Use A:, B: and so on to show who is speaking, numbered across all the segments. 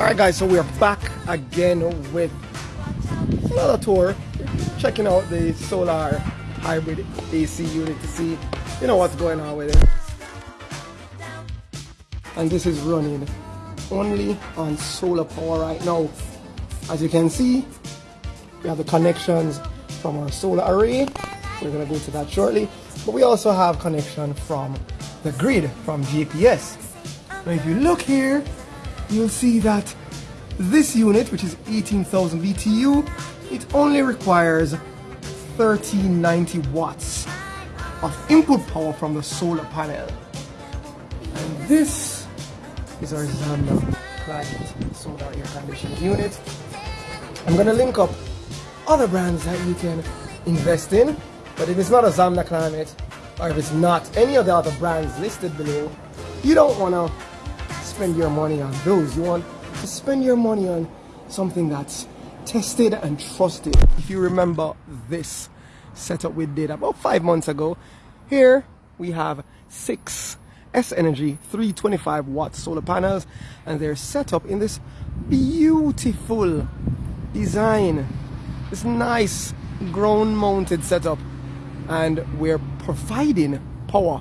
A: Alright guys, so we are back again with another tour, checking out the solar hybrid AC unit to see, you know, what's going on with it. And this is running only on solar power right now. As you can see, we have the connections from our solar array. We're gonna go to that shortly. But we also have connection from the grid from gps Now if you look here, you'll see that this unit, which is 18,000 BTU, it only requires 1390 watts of input power from the solar panel. And this is our Zamna Climate solar air conditioning unit. I'm gonna link up other brands that you can invest in, but if it's not a Zamna Climate, or if it's not any of the other brands listed below, you don't wanna spend your money on those. You want to spend your money on something that's tested and trusted. If you remember this setup we did about five months ago, here we have six S Energy 325 watt solar panels and they're set up in this beautiful design, this nice ground mounted setup and we're providing power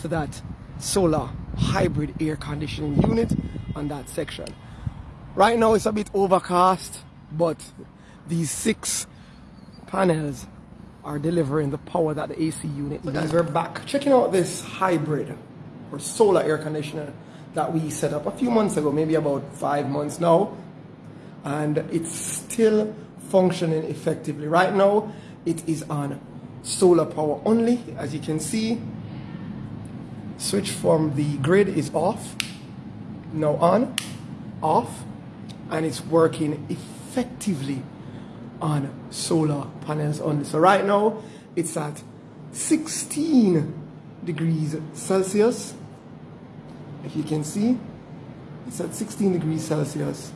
A: to that solar hybrid air conditioning unit on that section. Right now it's a bit overcast, but these six panels are delivering the power that the AC unit needs. We're back checking out this hybrid or solar air conditioner that we set up a few months ago, maybe about five months now. And it's still functioning effectively. Right now, it is on solar power only, as you can see switch from the grid is off now on off and it's working effectively on solar panels only so right now it's at 16 degrees Celsius. If you can see it's at 16 degrees Celsius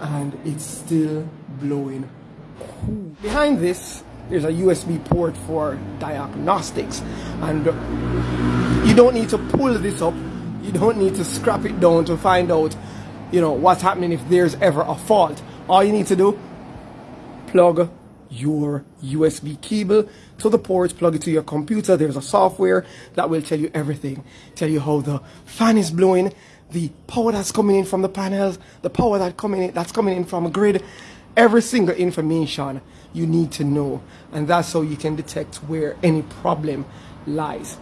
A: and it's still blowing. Behind this there's a USB port for diagnostics and you don't need to pull this up you don't need to scrap it down to find out you know what's happening if there's ever a fault all you need to do plug your USB cable to the port, plug it to your computer. There's a software that will tell you everything. Tell you how the fan is blowing, the power that's coming in from the panels, the power that coming in, that's coming in from a grid, every single information you need to know. And that's how you can detect where any problem lies.